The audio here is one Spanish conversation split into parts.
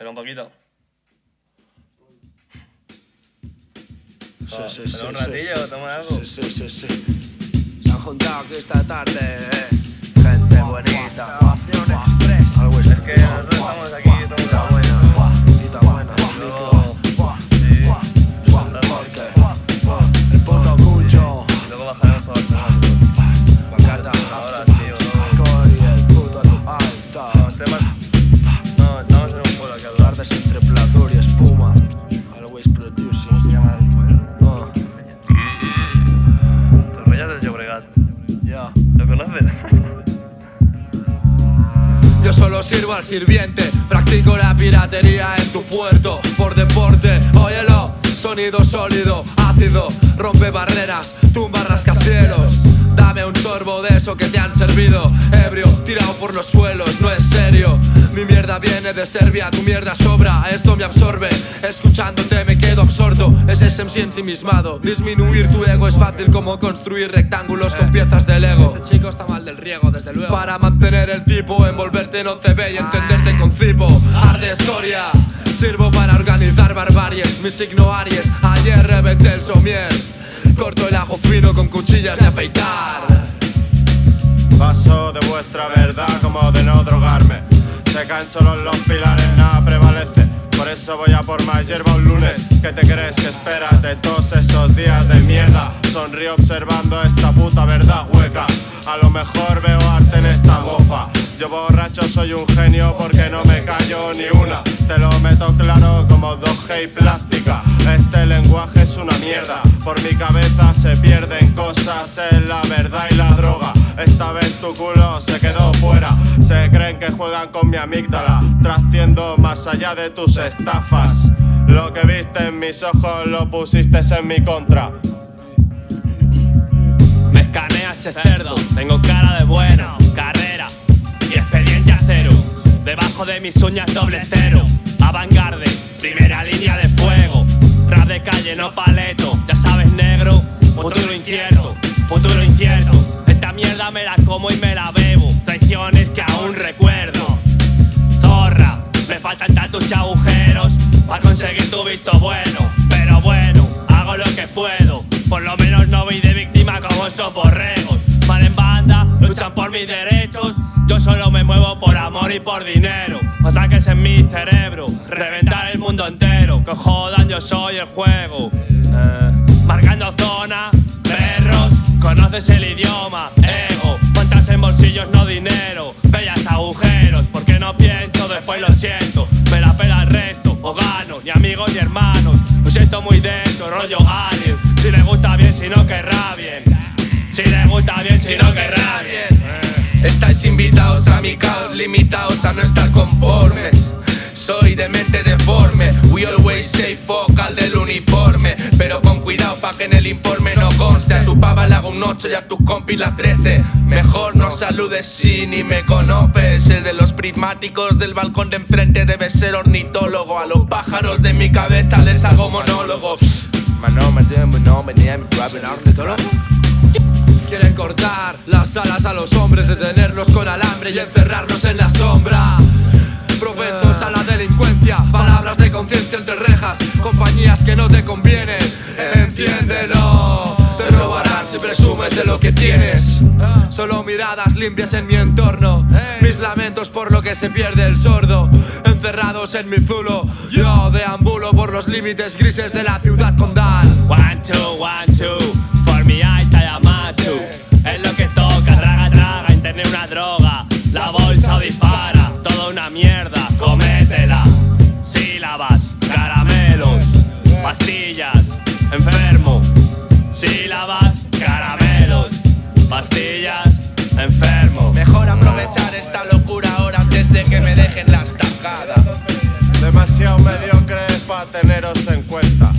Pero un poquito. Oh, sí, sí, un ratillo, toma algo. Sí, sí, sí, sí. Se han juntado aquí esta tarde, eh. Gente bonita. Algo Es que nosotros estamos aquí, estamos a buena. Tita buena. Luego, sí, El luego bajaremos por. Sirvo al sirviente, practico la piratería en tu puerto por deporte. Óyelo, sonido sólido, ácido, rompe barreras, tumba rascacielos. Dame un sorbo de eso que te han servido, ebrio, tirado por los suelos, no es serio. Mi mierda viene de Serbia, tu mierda sobra, esto me absorbe. Escuchándote me quedo absorto, es ese MC ensimismado. Disminuir tu ego es fácil como construir rectángulos con piezas de Lego. Este chico está mal del riego, desde luego. Para mantener el tipo, envolverte en OCB y encenderte con cipo. Arde Soria, sirvo para organizar barbaries. Mi signo Aries, ayer reventé el somier. Corto el ajo fino con cuchillas de afeitar. Paso de vuestra verdad como de no drogarme. Se caen solo los pilares, nada prevalece. Por eso voy a por más hierba un lunes. ¿Qué te crees que esperas de todos esos días de mierda? Sonrío observando esta puta verdad hueca. A lo mejor veo arte en esta mofa. Yo borracho soy un genio porque no me callo ni una. Te lo meto claro como 2G y plástica. Este lenguaje es una mierda. Por mi cabeza se pierden cosas en la verdad y la droga. Esta vez tu culo se quedó fuera. Se creen que juegan con mi amígdala, trasciendo más allá de tus estafas. Lo que viste en mis ojos lo pusiste en mi contra. Me escanea ese cerdo, tengo cara de bueno, carrera y expediente a cero. Debajo de mis uñas doble cero, avangarde, calle, no paleto, ya sabes negro, futuro incierto, futuro incierto. Esta mierda me la como y me la bebo, traiciones que aún recuerdo. Zorra, me faltan tantos agujeros para conseguir tu visto bueno. Pero bueno, hago lo que puedo. Por lo menos no voy de víctima como esos borregos. Van en banda, luchan por mis derechos. Yo solo me muevo por amor y por dinero. No saques en mi cerebro, reventar el mundo entero. Que jodan, yo soy el juego. Eh, marcando zona, perros, conoces el idioma, ego. Cuentas en bolsillos, no dinero. Bellas agujeros, porque no pienso, después lo siento. Me la pela el resto, o gano, ni amigos ni hermanos. Lo siento muy dentro, rollo alien. Si le gusta bien, si no querrá bien. Si le gusta bien, si no querrá bien. Estáis invitados a mi caos, limitados a no estar conformes. Soy de mente deforme, we always say fuck al del uniforme. Pero con cuidado pa' que en el informe no conste. A tu pava le hago un 8 y a tus compis la 13. Mejor no saludes si ni me conoces. El de los prismáticos del balcón de enfrente debe ser ornitólogo. A los pájaros de mi cabeza les hago monólogo. Quieren cortar las alas a los hombres, detenerlos con alambre y encerrarlos en la sombra. Propensos a la delincuencia, palabras de conciencia entre rejas, compañías que no te convienen, entiéndelo. Te robarán si presumes de lo que tienes. Solo miradas limpias en mi entorno, mis lamentos por lo que se pierde el sordo. Encerrados en mi zulo, yo deambulo por los límites grises de la ciudad condal. One, two, one, two. Es lo que toca, traga, traga, internet una droga. La bolsa dispara, toda una mierda, cométela. Sílabas, caramelos, pastillas, enfermo. Sílabas, caramelos, pastillas, enfermo. Mejor aprovechar esta locura ahora antes de que me dejen la estacada. Demasiado mediocre para teneros en cuenta.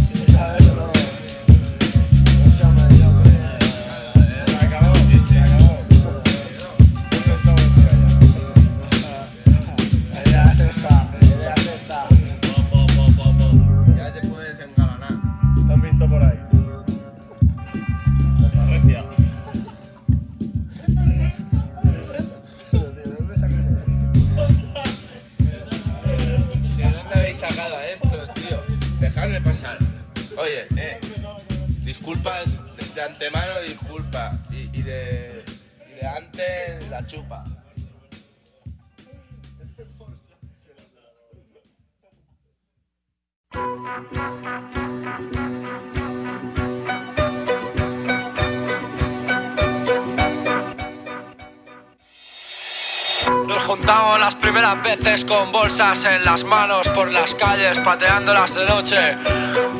Con bolsas en las manos por las calles, pateándolas de noche.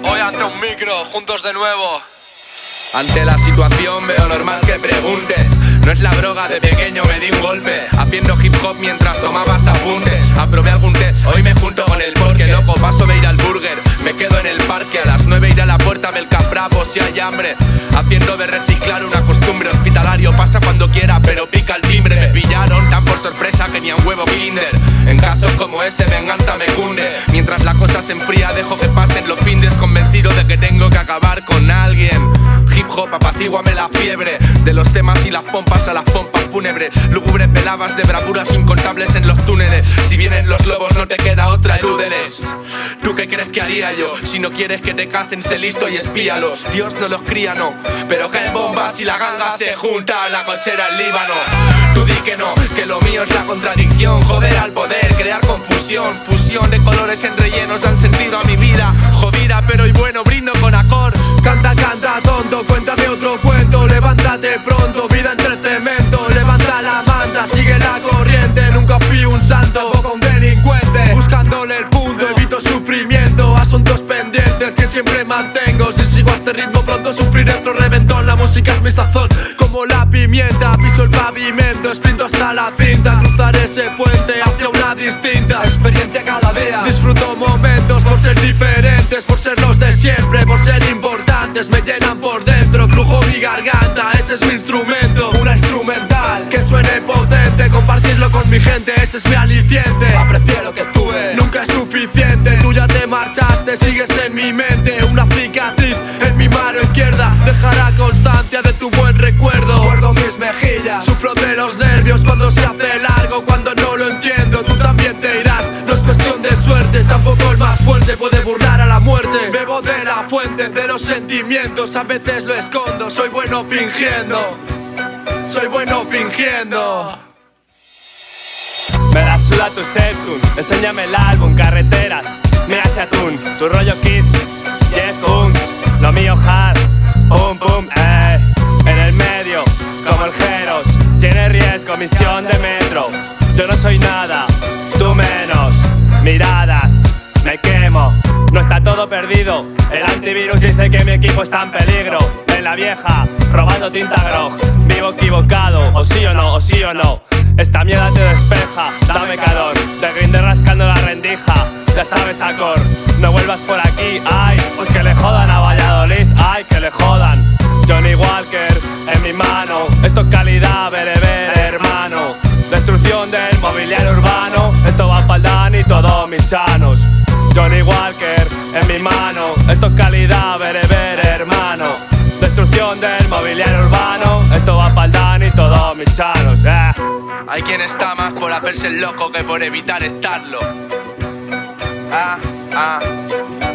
Hoy ante un micro, juntos de nuevo. Ante la situación veo normal que preguntes. No es la droga, de pequeño me di un golpe. Haciendo hip hop mientras tomabas apuntes Aprobé algún test, hoy me junto con el porque Loco, paso de ir al burger Me quedo en el parque, a las 9 iré a la puerta del Caprapo si hay hambre. Haciendo de reciclar una costumbre hospitalario Pasa cuando quiera pero pica el timbre. Me pillaron tan por sorpresa que ni a un huevo kinder casos como ese venganza me cunde Mientras la cosa se enfría dejo que pasen los findes Convencido de que tengo que acabar con alguien. Hip hop, apacíguame la fiebre. De los temas y las pompas a las pompas fúnebres Velabas de bravuras incontables en los túneles. Si vienen los lobos no te queda otra, elúdeles ¿Tú qué crees que haría yo? Si no quieres que te cacen, sé listo y espíalos Dios no los cría, no. Pero caen bombas y la ganga se junta La cochera el Líbano. Tú di que no, que lo mío es la contradicción. Joder al poder, crear confusión. Fusión de colores en rellenos dan sentido a mi vida. Jodida pero y bueno, brindo con acor. Canta, canta, tonto, cuéntame otro cuento. Levántate pronto, vida entre cemento. Levanta la manta, sigue la corriente Nunca fui un santo, tampoco un delincuente. Buscándole el punto, evito sufrimiento Asuntos pendientes que siempre mantengo. Si sigo a este ritmo pronto sufriré otro reventón. La música es mi sazón, como la pimienta. Piso el pavimento, sprinto hasta la cinta. Cruzaré ese puente hacia una distinta Experiencia cada día. Disfruto momentos por ser diferentes Por ser los de siempre, por ser importantes. Me llenan por dentro, crujo mi garganta Ese es mi instrumento, una suene potente, compartirlo con mi gente Ese es mi aliciente, aprecié lo que tuve Nunca es suficiente, tú ya te marchaste Sigues en mi mente, una cicatriz en mi mano izquierda Dejará constancia de tu buen recuerdo. Guardo mis mejillas, sufro de los nervios Cuando se hace largo, cuando no lo entiendo. Tú también te irás, no es cuestión de suerte Tampoco el más fuerte puede burlar a la muerte. Bebo de la fuente de los sentimientos A veces lo escondo, soy bueno fingiendo Soy bueno fingiendo. Me la suda tu septum, enséñame el álbum, carreteras, mira ese atún, tu rollo kids, Jeff Koons, lo mío hard, pum pum, eh, en el medio, como el Jeros, tiene riesgo, misión de metro, yo no soy nada, el antivirus dice que mi equipo está en peligro, en la vieja, robando tinta grog, vivo equivocado, o sí o no, o sí o no, esta mierda te despeja, dame calor, te grinde rascando la rendija, ya sabes acor, no vuelvas por aquí, ay, pues que le jodan a Valladolid, ay, que le jodan. Johnny Walker en mi mano, esto es calidad, bereber, hermano. Destrucción del mobiliario urbano, esto va pa'l Dan y todos mis chanos. Johnny Walker en mi mano, esto es calidad, bereber, hermano. Destrucción del mobiliario urbano, esto va pa'l Dan y todos mis chanos. eh. Hay quien está más por hacerse el loco que por evitar estarlo. Ah, ah.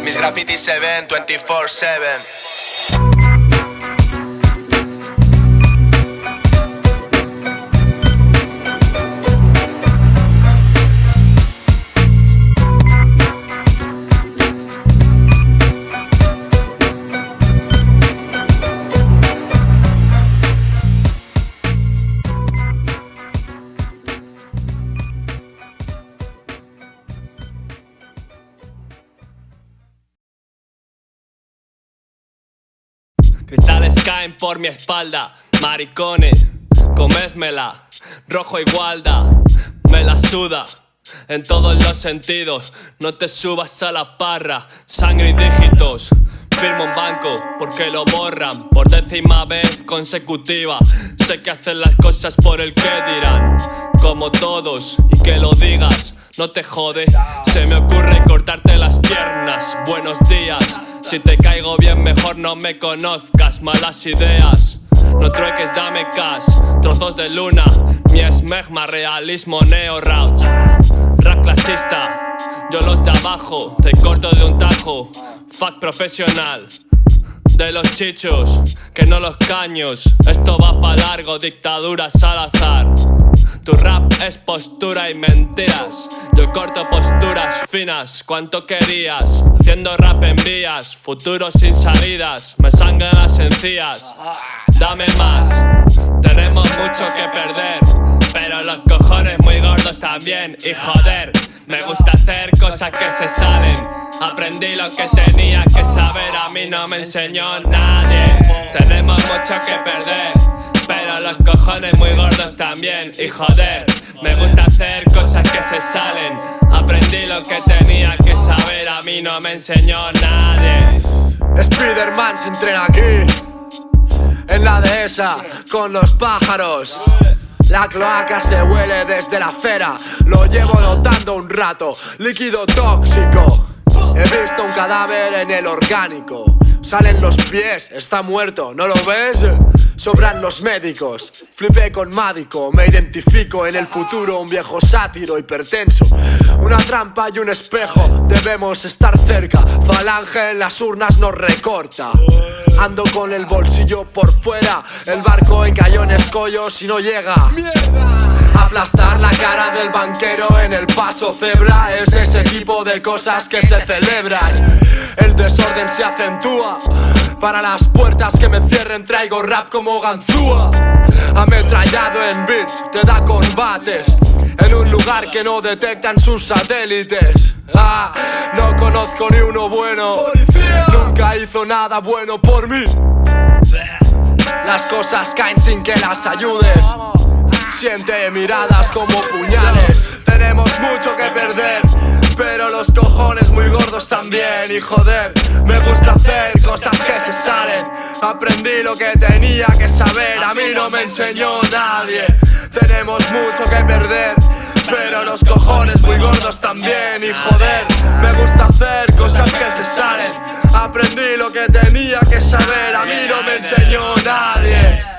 Mis grafitis se ven 24-7. Caen por mi espalda, maricones, comédmela, rojo igualda, me la suda. En todos los sentidos, no te subas a la parra, sangre y dígitos. Firmo un banco porque lo borran por décima vez consecutiva. Sé que hacen las cosas por el que dirán, como todos, y que lo digas, no te jode. Se me ocurre cortarte las piernas. Buenos días, si te caigo bien, mejor no me conozcas. Malas ideas. No trueques, dame cash, trozos de luna, mi esmegma, realismo, neo rauch. Rap clasista, yo los de abajo, te corto de un tajo. Fuck profesional. De los chichos, que no los caños. Esto va pa' largo, dictadura Salazar. Tu rap es postura y mentiras. Yo corto posturas finas, cuánto querías. Haciendo rap en vías, futuro sin salidas. Me sangran las encías. Dame más, tenemos mucho que perder. Pero los cojones muy gordos también. Y joder, me gusta hacer cosas que se salen. Aprendí lo que tenía que saber, a mí no me enseñó nadie. Tenemos mucho que perder. Pero los cojones muy gordos también Y joder, me gusta hacer cosas que se salen Aprendí lo que tenía que saber A mí no me enseñó nadie Spiderman se entrena aquí En la dehesa con los pájaros la cloaca se huele desde la acera. Lo llevo notando un rato. Líquido tóxico. He visto un cadáver en el orgánico Salen los pies, está muerto, ¿no lo ves? Sobran los médicos, flipé con Mádico Me identifico en el futuro, un viejo sátiro hipertenso Una trampa y un espejo, debemos estar cerca. Falange en las urnas nos recorta. Ando con el bolsillo por fuera El barco encalló en escollos y no llega Aplastar la cara del banquero en el paso cebra Es ese tipo de cosas que se celebran. El desorden se acentúa. Para las puertas que me cierren traigo rap como ganzúa. Ametrallado en beats, te da combates. En un lugar que no detectan sus satélites. Ah, no conozco ni uno bueno. Nunca hizo nada bueno por mí. Las cosas caen sin que las ayudes Siente miradas como puñales. Tenemos mucho que perder Pero los cojones muy gordos también. Y joder, me gusta hacer cosas que se salen. Aprendí lo que tenía que saber. A mí no me enseñó nadie. Tenemos mucho que perder pero los cojones muy gordos también. Y joder, me gusta hacer cosas que se salen. Aprendí lo que tenía que saber. A mí no me enseñó nadie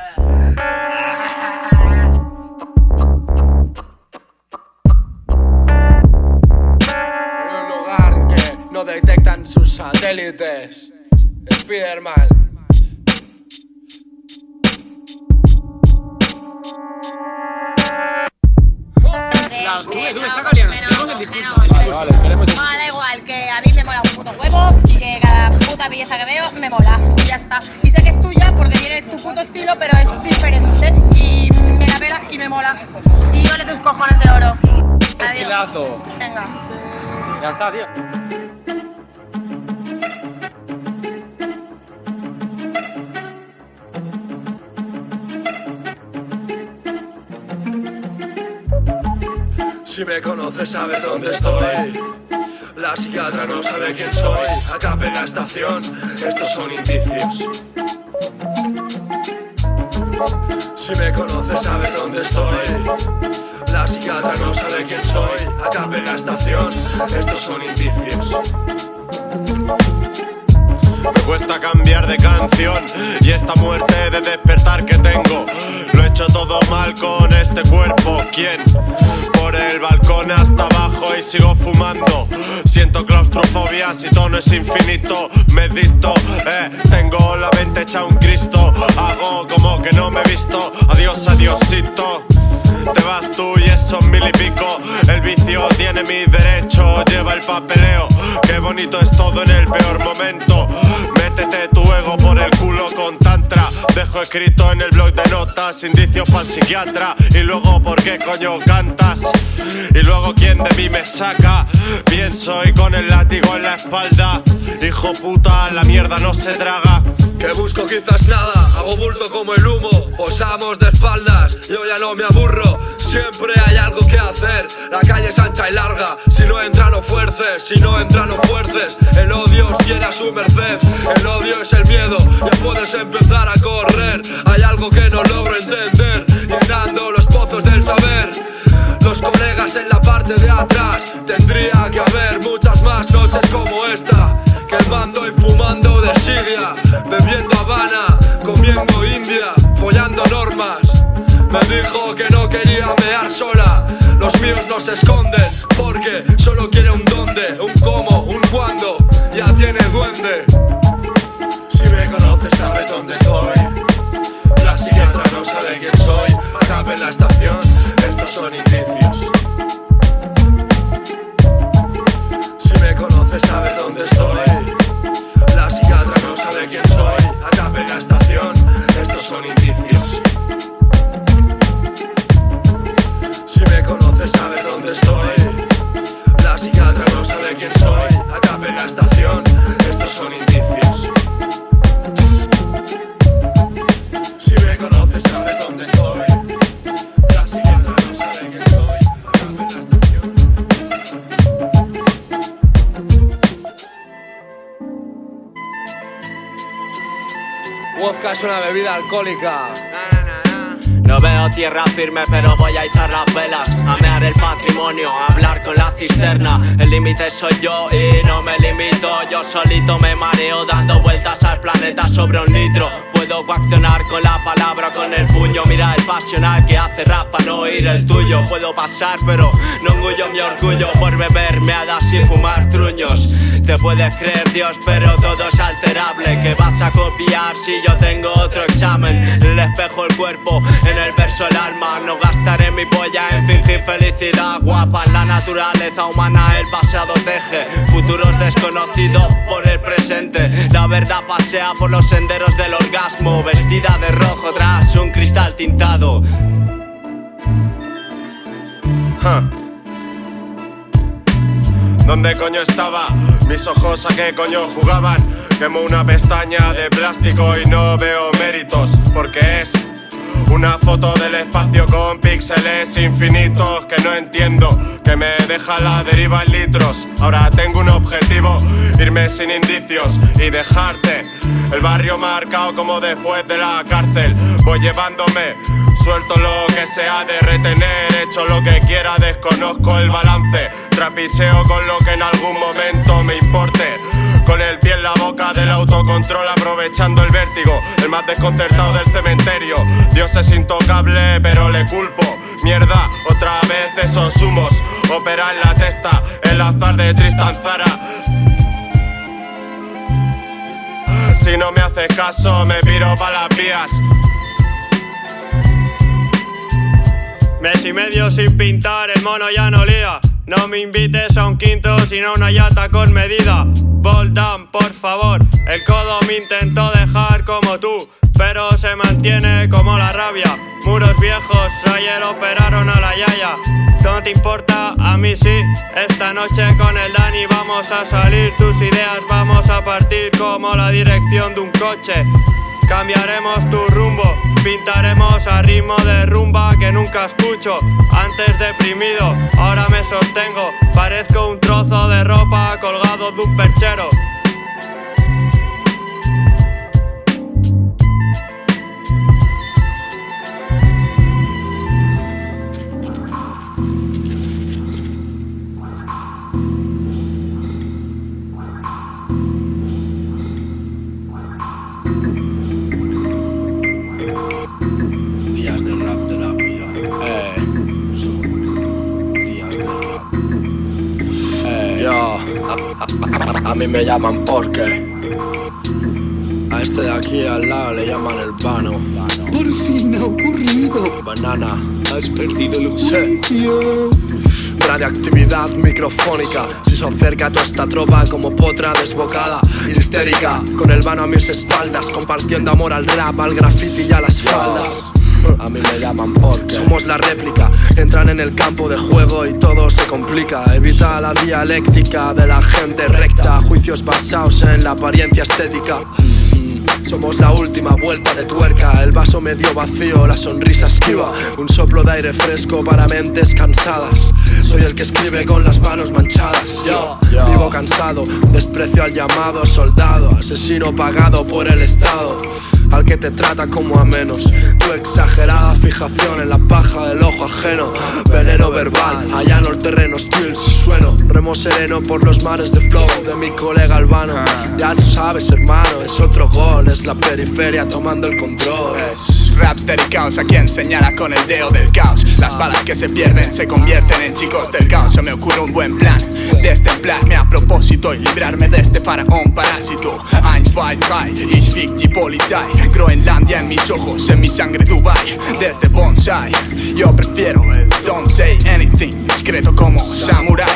no detectan sus satélites Spiderman Bueno, da igual, que a mí me mola un puto huevo y que cada puta belleza que veo me mola y ya está. Y sé que es tuya porque tienes tu puto estilo, pero es diferente y me la pela y me mola. Y ole tus cojones de oro. Adiós. Estilazo. Venga. Ya está, tío Si me conoces sabes dónde estoy. La psiquiatra no sabe quién soy. Acá en la estación, estos son indicios. Si me conoces sabes dónde estoy. La psiquiatra no sabe quién soy. Acá en la estación, estos son indicios. Me cuesta cambiar de canción y esta muerte de despertar que tengo. Lo he hecho todo mal con este cuerpo. ¿Quién? Hasta abajo y sigo fumando. Siento claustrofobia si todo no es infinito. Medito, eh, tengo la mente hecha un Cristo. Hago como que no me he visto. Adiós, adiosito. Te vas tú y esos mil y pico. El vicio tiene mi derecho, lleva el papeleo. Qué bonito es todo en el peor momento. Métete tu ego por el culo con tantra. Dejo escrito en el blog de notas, indicios para el psiquiatra. Y luego, ¿por qué coño cantas? Y luego, ¿quién de mí me saca? Bien soy con el látigo en la espalda. Hijo puta, la mierda no se traga. Que busco quizás nada, hago bulto como el humo Posamos de espaldas, yo ya no me aburro Siempre hay algo que hacer, la calle es ancha y larga Si no entra no fuerces, si no entra no fuerces. El odio os tiene a su merced, el odio es el miedo Ya puedes empezar a correr, hay algo que no logro entender Llenando los pozos del saber. Los colegas en la parte de atrás Tendría que haber muchas más noches como esta. Quemando y fumando de sigla Bebiendo Habana, comiendo India Follando normas me dijo que no quería mear sola. Los míos no se esconden Porque solo quiere un dónde, un cómo, un cuándo. Ya tiene duende. Si me conoces sabes dónde estoy. La psiquiatra no sabe quién soy. Acabé en la estación, estos son indicios. Si me conoces sabes dónde estoy. La psiquiatra no sabe quién soy. Acabé en la estación, estos son indicios. Me conoces sabes dónde estoy. La psiquiatra no sabe quién soy. Acá en la estación, estos son indicios. Si me conoces sabes dónde estoy. La psiquiatra no sabe quién soy. Acá en la estación. Vodka es una bebida alcohólica. No veo tierra firme, pero voy a izar las velas. El límite soy yo y no me limito. Yo solito me mareo dando vueltas al planeta sobre un litro. Puedo coaccionar con la palabra, con el puño. Mira el pasional que hace rap para no oír el tuyo. Puedo pasar, pero no engullo mi orgullo por beber meadas y fumar truños. Te puedes creer Dios, pero todo es alterable. ¿Qué vas a copiar si yo tengo otro examen? En el espejo el cuerpo, en el verso el alma. No gastaré mi polla en fingir felicidad guapa. La naturaleza humana el pasado teje futuros desconocidos por el presente. La verdad pasea por los senderos del orgasmo, vestida de rojo tras un cristal tintado. Ja. ¿Dónde coño estaba? Mis ojos a qué coño jugaban. Quemo una pestaña de plástico y no veo méritos, porque es una foto del espacio con píxeles infinitos que no entiendo, que me deja la deriva en litros. Ahora tengo un objetivo, irme sin indicios y dejarte el barrio marcado como después de la cárcel. Voy llevándome, suelto lo que sea de retener, hecho lo que quiera, desconozco el balance. Trapicheo con lo que en algún momento me importe. Con el pie en la boca del autocontrol, aprovechando el vértigo, el más desconcertado del cementerio. Dios es intocable, pero le culpo. Mierda, otra vez esos humos. Opera en la testa, el azar de Tristan Zara. Si no me haces caso, me piro pa' las vías. Mes y medio sin pintar, el mono ya no lía. No me invites a un quinto, sino una yata con medida. Ball down, por favor. El codo me intentó dejar como tú, pero se mantiene como la rabia. Muros viejos, ayer operaron a la yaya. No te importa, a mí sí. Esta noche con el Dani vamos a salir. Tus ideas vamos a partir como la dirección de un coche. Cambiaremos tu rumbo, pintaremos a ritmo de rumba que nunca escucho. Antes deprimido, ahora me sostengo. Parezco un trozo de ropa colgado de un perchero. Mí me llaman porque. A este de aquí al lado le llaman el vano. Por fin ha ocurrido. Banana. Has perdido el juicio. Radioactividad microfónica Si se acerca toda esta tropa como potra desbocada Histérica, con el vano a mis espaldas Compartiendo amor al rap, al graffiti y a las faldas a mí me llaman porque Somos la réplica, entran en el campo de juego y todo se complica. Evita la dialéctica de la gente recta. Juicios basados en la apariencia estética somos la última vuelta de tuerca, el vaso medio vacío, la sonrisa esquiva, un soplo de aire fresco para mentes cansadas. Soy el que escribe con las manos manchadas. Yo vivo cansado, desprecio al llamado soldado, asesino pagado por el Estado, al que te trata como a menos. Tu exagerada fijación en la paja del ojo ajeno, veneno verbal, allano el terreno hostil si sueno, remo sereno por los mares de flow de mi colega Albano. Ya sabes, hermano, es otro gol, es la periferia tomando el control. Rapster y caos a quien señala con el dedo del caos Las balas que se pierden se convierten en chicos del caos Se me ocurre un buen plan Desde el plan me a propósito y librarme de este faraón parásito. 1, 2, 3, ich fick Polizei. Groenlandia en mis ojos, en mi sangre Dubai. Desde bonsai, yo prefiero el don't say anything, discreto como samurai.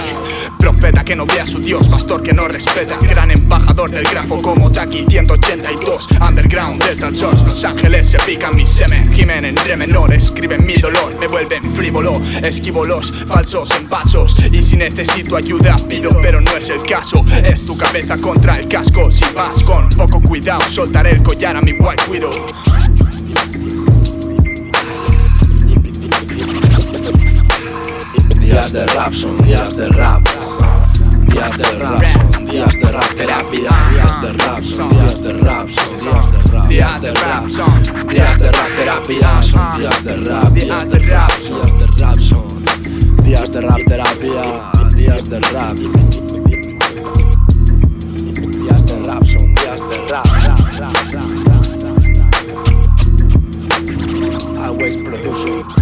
Profeta que no ve a su dios, pastor que no respeta. Gran embajador del grafo como Taki 182. Underground desde el George, Los Ángeles se pican mi semen. Gimen en re menor, escriben mi dolor, me vuelven frívolo. Esquivo los falsos pasos. Y si necesito ayuda, pido, pero no es el caso. Es tu cabeza contra el casco. Si vas con poco cuidado, soltaré el collar a mi white widow. Días de rap son días de rap. Días de rap son días de rap terapia. Días de rap son días de rap son días de rap. Días de rap son Días de rap terapia son días de rap. Días de rap son días de rap son días de rap terapia. Días de rap. Días de rap son días de rap. rap, rap, rap, rap, rap. Always producer.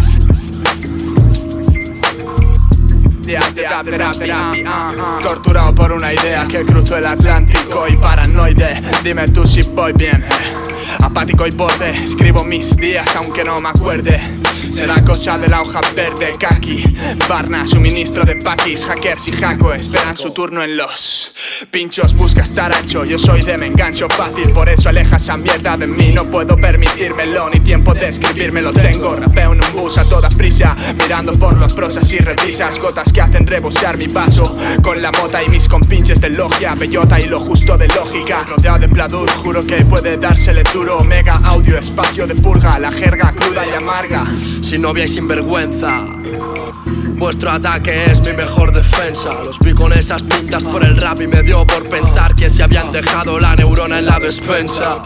Días de rap, rap, terapia. Torturado por una idea que cruzó el Atlántico y paranoide. Dime tú si voy bien. Apático y borde, escribo mis días aunque no me acuerde Será cosa de la hoja verde, kaki. Barna, suministro de paquis Hackers y hacko esperan su turno en los Pinchos, busca estar ancho Yo soy de me engancho fácil Por eso aleja esa mierda de mí. No puedo permitírmelo Ni tiempo de escribírmelo. Tengo Rapeo en un bus a toda prisa Mirando por los prosas y revisas. Gotas que hacen rebosear mi paso Con la mota y mis compinches de logia. Bellota y lo justo de lógica. Rodeado de pladur Juro que puede dársele duro. Mega audio, espacio de purga La jerga cruda y amarga Sin novia y sin vergüenza Vuestro ataque es mi mejor defensa. Los vi con esas pintas por el rap y me dio por pensar que se habían dejado la neurona en la despensa.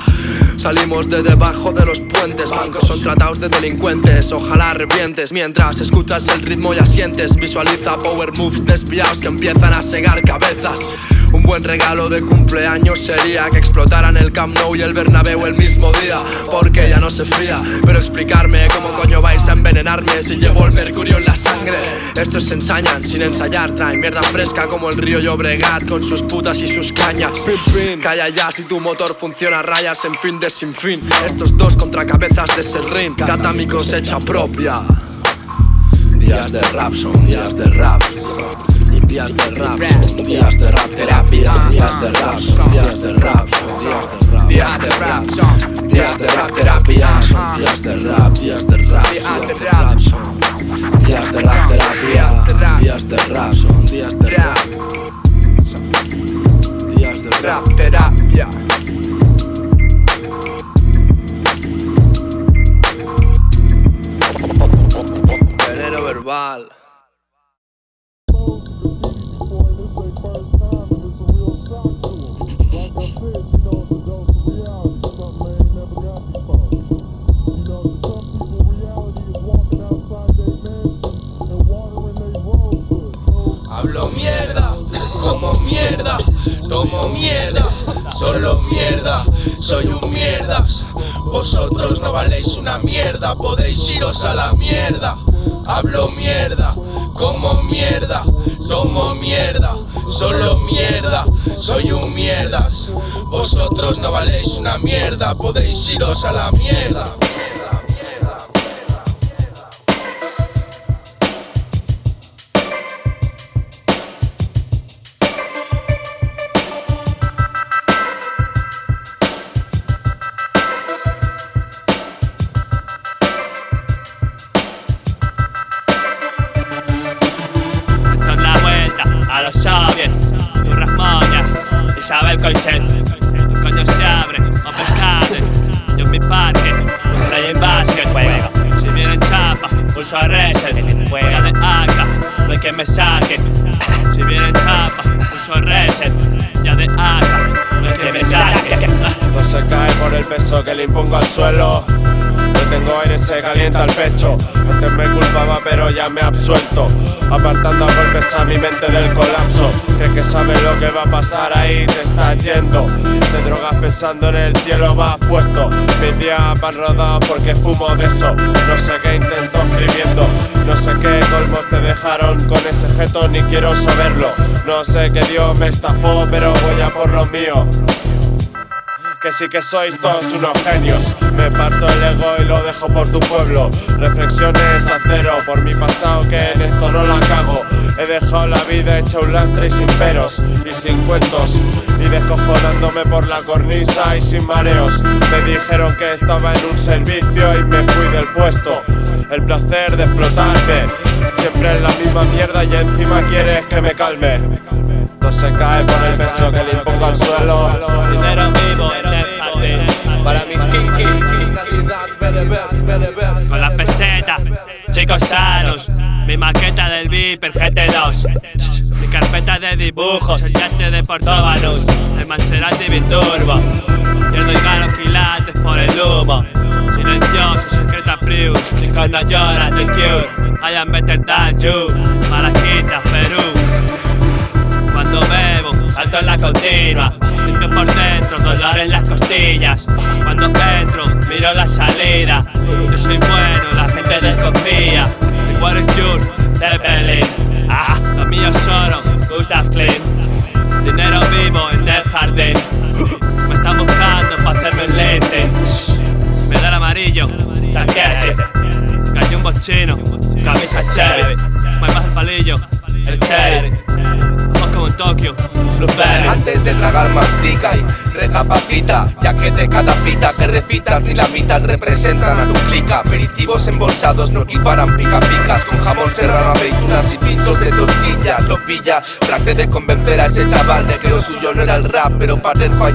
Salimos de debajo de los puentes. Bancos son tratados de delincuentes. Ojalá revientes. Mientras escuchas el ritmo y asientes Visualiza power moves desviados que empiezan a segar cabezas. Un buen regalo de cumpleaños sería que explotaran el Camp Nou y el Bernabéu el mismo día Porque ya no se fría, pero explicarme cómo coño vais a envenenarme si llevo el mercurio en la sangre Estos se ensañan sin ensayar, traen mierda fresca como el río Llobregat con sus putas y sus cañas. Calla ya si tu motor funciona rayas en fin de sin fin. Estos dos contra cabezas de serrín, cata mi cosecha propia. Días de rap son días de rap. Días de rap son días de rap. Terapia. Días de rap son podéis iros a la mierda. Pensando en el cielo, vas puesto. Mis días van rodados porque fumo de eso. No sé qué intento escribiendo. No sé qué colmos te dejaron con ese jeto, ni quiero saberlo. No sé qué Dios me estafó, pero voy a por lo mío que sí que sois todos unos genios. Me parto el ego y lo dejo por tu pueblo. Reflexiones a cero por mi pasado que en esto no la cago. He dejado la vida hecha un lastre y sin peros y sin cuentos. Y descojonándome por la cornisa y sin mareos. Me dijeron que estaba en un servicio y me fui del puesto. El placer de explotarme. Siempre en la misma mierda y encima quieres que me calme. No se cae por el peso que le impongo al suelo. Para mis kinky. Con las pesetas, chicos sanos. Mi maqueta del Viper GT2. Mi carpeta de dibujos, el yate de Portóbanos. El Maserati Biturbo. Pierdo y gano quilates por el humo. Silencioso, secreta Prius. Chicos no lloran, The Cure. I am better than you. Malaquitas, Perú. Cuando bebo, salto en la continua Limpio por dentro, dolor en las costillas. Cuando entro, miro la salida. Yo soy bueno, la gente desconfía. What is yours? Zeppelin Ah, lo mío solo, Gustav Dinero vivo en el jardín. Me están buscando para hacerme un lente. Me da el amarillo, Takeshi Cayó un bochino, camisa cherry Me baja el palillo, el cherry Antes de tragar mastica y recapacita Ya que de cada pita que repitas ni la mitad representan a tu clica. Aperitivos embolsados no equiparan pica picas Con jamón serrano, aceitunas y pinchos de tortilla. Lo pilla, traté de convencer a ese chaval de que lo suyo no era el rap Pero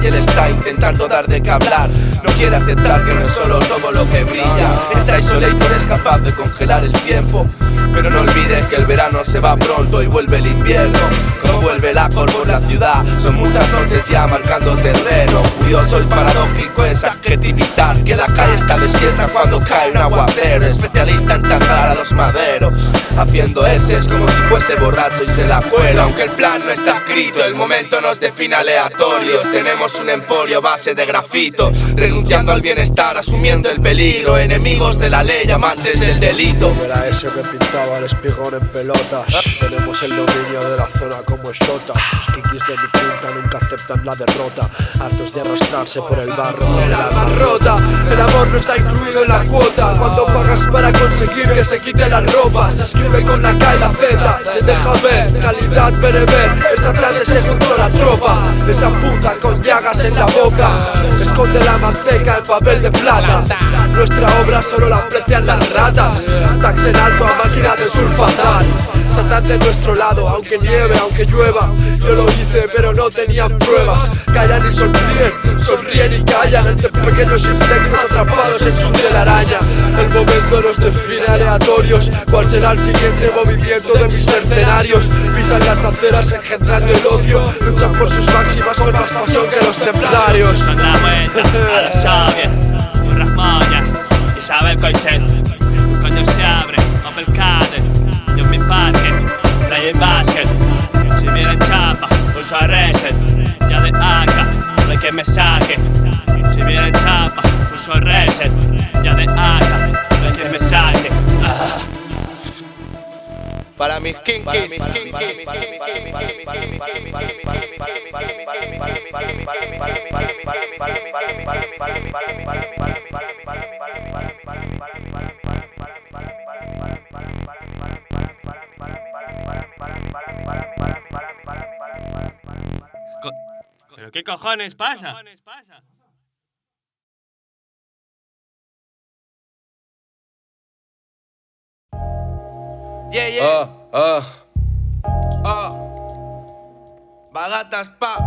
y él está intentando dar de qué hablar. No quiere aceptar que no es solo todo lo que brilla. Está isolator es capaz de congelar el tiempo pero no olvides que el verano se va pronto y vuelve el invierno. Como vuelve la cor por la ciudad Son muchas noches ya marcando terreno. Curioso y paradójico es adjetivizar Que la calle está desierta cuando cae un aguacero. Especialista en tangar a los maderos Haciendo es como si fuese borracho y se la cuela. Aunque el plan no está escrito, el momento nos define aleatorios Tenemos un emporio base de grafito Renunciando al bienestar, asumiendo el peligro. Enemigos de la ley, amantes del delito. Era ese que pintaba el espigón en pelotas. Tenemos el dominio de la zona como shotas Los kikis de mi punta nunca aceptan la derrota. Hartos de arrastrarse por el barro el alma rota. El amor no está incluido en la cuota. Cuando pagas para conseguir que se quite la ropa Se escribe con la K y la Z. Se deja ver, calidad bereber. Esta tarde se juntó la tropa. Esa puta con llagas en la boca. Esconde la manteca en papel de plata. Nuestra obra solo la aprecian las ratas. Tax en alto a máquina de sulfatar Saltan de nuestro lado, aunque nieve, aunque llueva. Yo lo hice pero no tenían pruebas. Callan y sonríen, sonríen y callan Entre pequeños insectos atrapados en su telaraña El momento nos define aleatorios. ¿Cuál será el siguiente movimiento de mis mercenarios? Pisan las aceras engendrando el odio. Luchan por sus máximas con más pasión que los templarios. A los soviets Turras moñas, Isabel Coixet Coño se mi parque, play basket Si viene chapa, uso a reset Ya de acá, no hay que me saque Si viene chapa, uso a reset Ya de acá, no hay que me saque Ah. Para mis kinkis ¿Pero qué cojones pasa? Yeah, yeah. Ah, ah. Bagatas pa.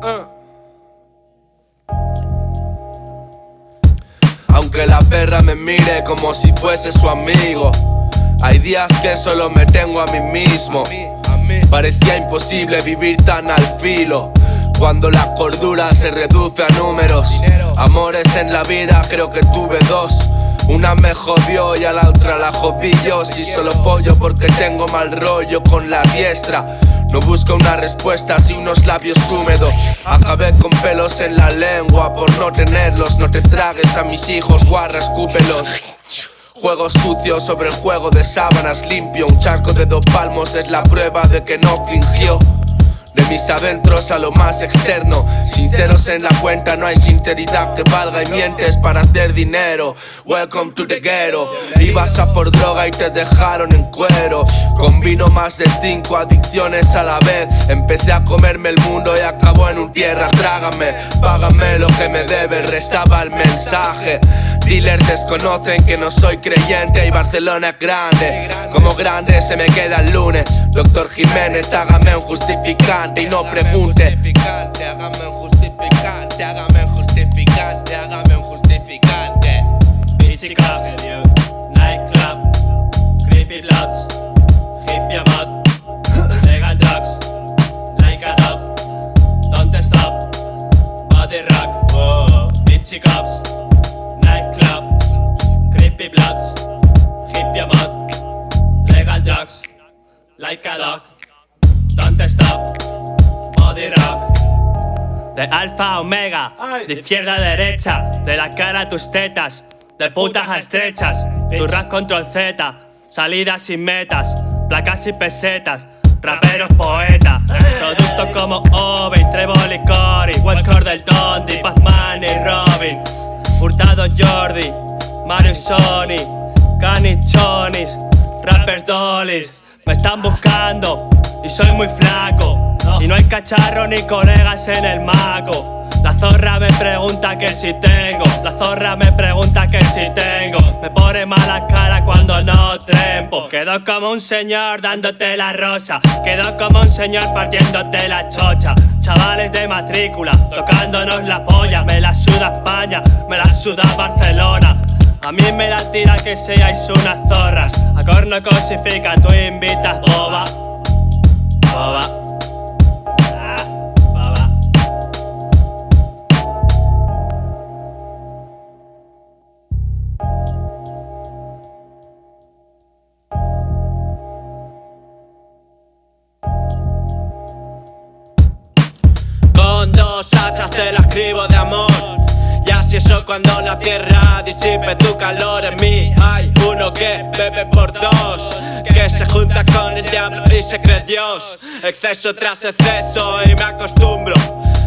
Ah. Aunque la perra me mire como si fuese su amigo. Hay días que solo me tengo a mí mismo. Parecía imposible vivir tan al filo. Cuando la cordura se reduce a números. Amores en la vida, creo que tuve dos. Una me jodió y a la otra la jodí yo Si solo pollo porque tengo mal rollo con la diestra no busco una respuesta, si unos labios húmedos. Acabé con pelos en la lengua por no tenerlos. No te tragues a mis hijos, guarra, escúpelos. Juego sucio sobre el juego de sábanas limpio. Un charco de dos palmos es la prueba de que no fingió. De mis adentros a lo más externo. Sinceros en la cuenta, no hay sinceridad que valga y mientes para hacer dinero. Welcome to the ghetto. Ibas a por droga y te dejaron en cuero. Combino más de cinco adicciones a la vez. Empecé a comerme el mundo y acabó en un tierra. Trágame, págame lo que me debes, restaba el mensaje. Dealers desconocen que no soy creyente y Barcelona es grande. Como grande se me queda el lunes. Doctor Jiménez, hágame un justificante y no pregunte. Hágame un justificante, hágame un justificante, hágame un justificante Beachy alfa omega, de izquierda a derecha, de la cara a tus tetas, de putas a estrechas, tu rap control Z, salidas sin metas, placas y pesetas, raperos poetas, productos como Obi, Trevor y Cory, Wellcore del Dondi, Batman y Robin, Hurtado Jordi, Mario y Sony, Canichonis, rappers dollies, me están buscando y soy muy flaco. Y no hay cacharro ni colegas en el maco. La zorra me pregunta que si tengo, la zorra me pregunta que si tengo. Me pone mala cara cuando no trempo. Quedo como un señor dándote la rosa. Quedo como un señor partiéndote la chocha. Chavales de matrícula, tocándonos la polla. Me la suda España, me la suda Barcelona. A mí me la tira que seáis unas zorras. A corno cosifica, tú invitas boba. Boba. Ah, Cuando la tierra disipe tu calor en mí. Hay uno que bebe por dos Que se junta con el diablo y se cree Dios. Exceso tras exceso y me acostumbro.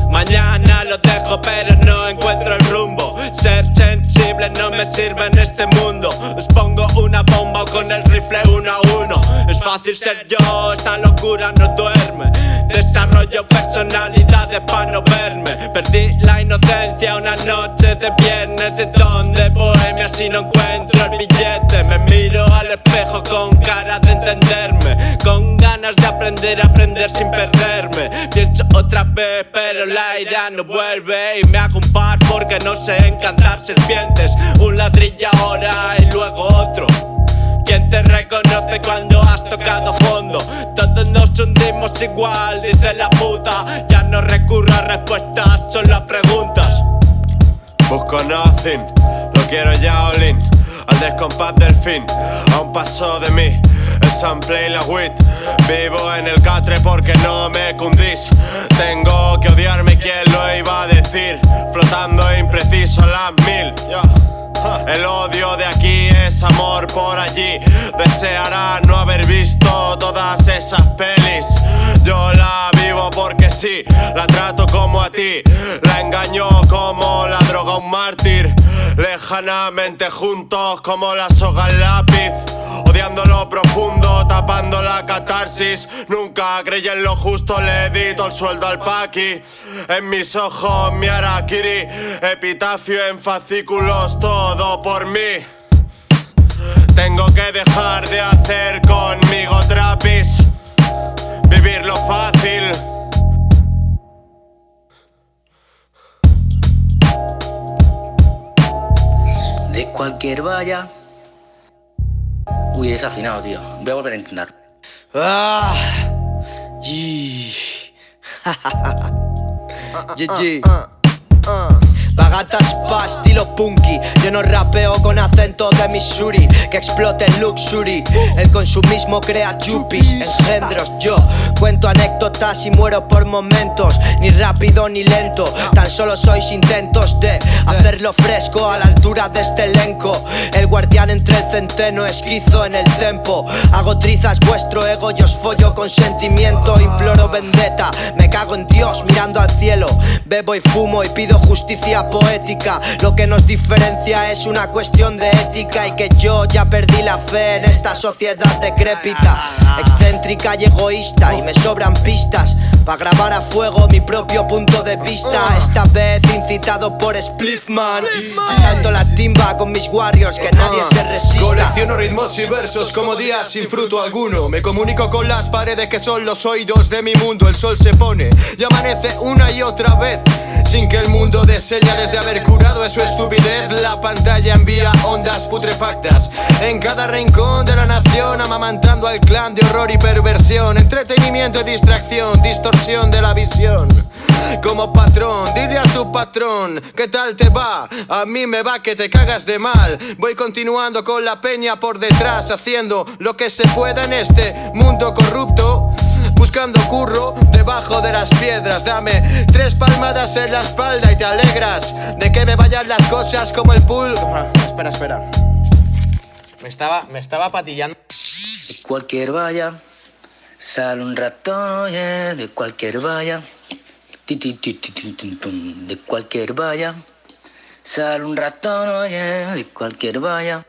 Mañana lo dejo pero no encuentro el rumbo. Ser sensible no me sirve en este mundo. Os pongo una bomba con el rifle uno a uno. Es fácil ser yo, esta locura no duerme Desarrollo personalidades para no verme. Perdí la inocencia una noche de viernes De donde bohemia si no encuentro el billete. Me miro al espejo con cara de entenderme Con ganas de aprender a aprender sin perderme. Pienso otra vez pero la idea no vuelve Y me hago un par porque no sé encantar serpientes. Un ladrillo ahora y luego otro ¿Quién te reconoce cuando has tocado fondo? Todos nos hundimos igual, dice la puta. Ya no recurro a respuestas, solo a preguntas. Busco nothing, lo quiero ya all in Al descompás del fin, a un paso de mí sample y la wit. Vivo en el catre porque no me cundís. Tengo que odiarme, ¿quién lo iba a decir? Flotando impreciso a las mil. El odio de aquí es amor por allí. Deseará no haber visto todas esas pelis. Yo la vivo porque sí, la trato como a ti. La engaño como la droga un mártir Lejanamente juntos como la soga lápiz Odiando lo profundo, tapando la catarsis. Nunca creí en lo justo, le edito el sueldo al paqui. En mis ojos mi arakiri Epitafio en fascículos, todo por mí. Tengo que dejar de hacer conmigo trapis Vivirlo fácil cualquier valla. Uy, es afinado, tío. Voy a volver a intentar. Ah, yi. Pagatas pa estilo punky. Yo no rapeo con acento de Missouri Que explote el luxury. El consumismo crea chupis Engendros. Yo Cuento anécdotas y muero por momentos. Ni rápido ni lento Tan solo sois intentos de Hacerlo fresco a la altura de este elenco. El guardián entre el centeno Esquizo en el tempo. Hago trizas vuestro ego Yo os follo con sentimiento. Imploro vendetta Me cago en Dios mirando al cielo. Bebo y fumo y pido justicia poética. Lo que nos diferencia es una cuestión de ética Y que yo ya perdí la fe en esta sociedad decrépita Excéntrica y egoísta. Y me sobran pistas para grabar a fuego mi propio punto de vista. Esta vez incitado por Spliffman Salto la timba con mis warriors que nadie se resista. Colecciono ritmos y versos como días sin fruto alguno. Me comunico con las paredes que son los oídos de mi mundo. El sol se pone y amanece una y otra vez sin que el mundo dé señales de haber curado su estupidez. La pantalla envía ondas putrefactas. En cada rincón de la nación Amamantando al clan de horror y perversión. Entretenimiento y distracción, distorsión de la visión. Como patrón, dile a tu patrón ¿Qué tal te va? A mí me va que te cagas de mal. Voy continuando con la peña por detrás Haciendo lo que se pueda en este mundo corrupto Buscando curro debajo de las piedras. Dame tres palmadas en la espalda y te alegras De que me vayan las cosas como el pool Espera, espera. Me estaba, me estaba patillando. De cualquier valla Sale un ratón, oye, de cualquier valla. De cualquier valla Sale un ratón, oye, de cualquier valla